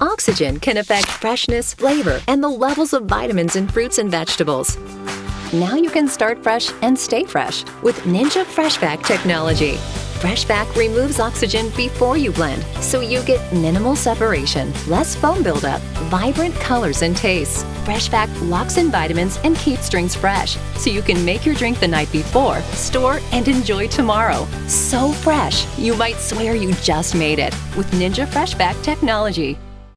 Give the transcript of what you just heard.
Oxygen can affect freshness, flavor, and the levels of vitamins in fruits and vegetables. Now you can start fresh and stay fresh with Ninja FreshVac technology. FreshVac removes oxygen before you blend, so you get minimal separation, less foam buildup, vibrant colors and tastes. FreshVac locks in vitamins and keeps drinks fresh, so you can make your drink the night before, store, and enjoy tomorrow. So fresh, you might swear you just made it with Ninja FreshVac technology.